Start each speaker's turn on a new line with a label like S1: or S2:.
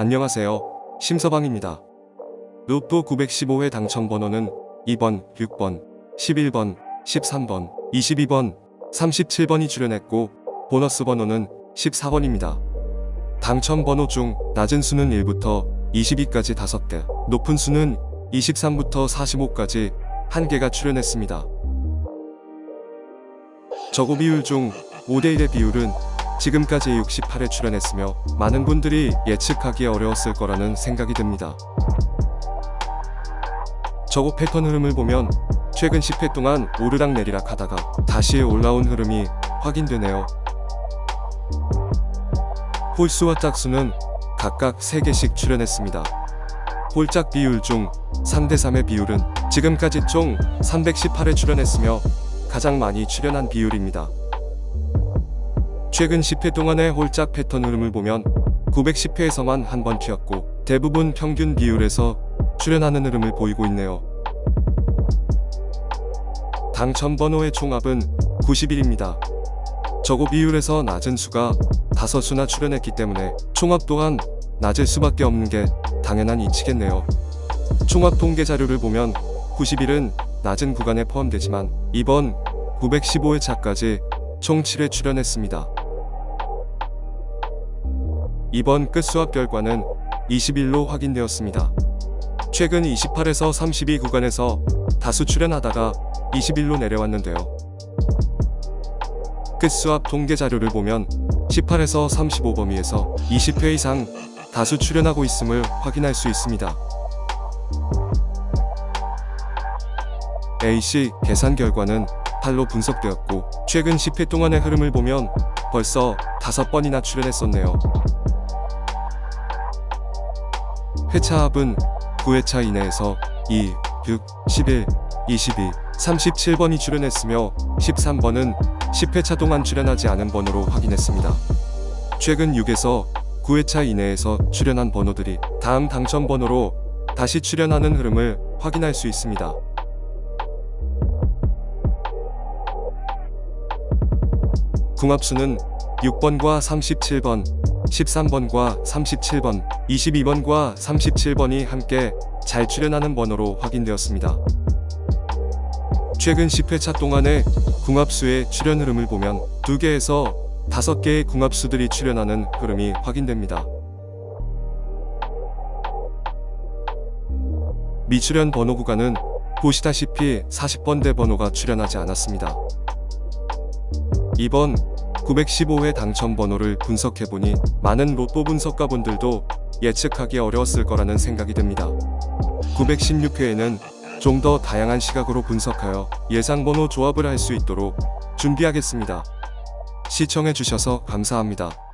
S1: 안녕하세요. 심서방입니다. 로또 915회 당첨 번호는 2번, 6번, 11번, 13번, 22번, 37번이 출연했고 보너스 번호는 14번입니다. 당첨 번호 중 낮은 수는 1부터 22까지 5개, 높은 수는 23부터 45까지 1개가 출연했습니다. 저고 비율 중 5대1의 비율은 지금까지 68회 출연했으며 많은 분들이 예측하기 어려웠을 거라는 생각이 듭니다. 저고 패턴 흐름을 보면 최근 10회 동안 오르락 내리락 하다가 다시 올라온 흐름이 확인되네요. 홀수와 짝수는 각각 3개씩 출연했습니다. 홀짝 비율 중 3대3의 비율은 지금까지 총 318회 출연했으며 가장 많이 출연한 비율입니다. 최근 10회 동안의 홀짝 패턴 흐름을 보면 910회에서만 한 번 튀었고 대부분 평균 비율에서 출연하는 흐름을 보이고 있네요. 당첨 번호의 총합은 91입니다. 저고 비율에서 낮은 수가 5수나 출연했기 때문에 총합 또한 낮을 수밖에 없는 게 당연한 이치겠네요. 총합 통계 자료를 보면 91은 낮은 구간에 포함되지만 이번 915회 차까지 총 7회 출연했습니다. 이번 끝수합 결과는 21로 확인되었습니다. 최근 28에서 32 구간에서 다수 출연하다가 21로 내려왔는데요. 끝수합 통계 자료를 보면 18에서 35 범위에서 20회 이상 다수 출연하고 있음을 확인할 수 있습니다. A씨 계산 결과는 8로 분석되었고 최근 10회 동안의 흐름을 보면 벌써 5번이나 출연했었네요. 회차 합은 9회차 이내에서 2, 6, 11, 22, 37번이 출연했으며 13번은 10회차 동안 출연하지 않은 번호로 확인했습니다. 최근 6에서 9회차 이내에서 출연한 번호들이 다음 당첨 번호로 다시 출연하는 흐름을 확인할 수 있습니다. 궁합수는 6번과 37번, 13번과 37번, 22번과 37번이 함께 잘 출연하는 번호로 확인되었습니다. 최근 10회차 동안의 궁합수의 출연 흐름을 보면 2개에서 5개의 궁합수들이 출연하는 흐름이 확인됩니다. 미출연 번호 구간은 보시다시피 40번대 번호가 출연하지 않았습니다. 이번 915회 당첨 번호를 분석해보니 많은 로또 분석가분들도 예측하기 어려웠을 거라는 생각이 듭니다. 916회에는 좀 더 다양한 시각으로 분석하여 예상 번호 조합을 할 수 있도록 준비하겠습니다. 시청해주셔서 감사합니다.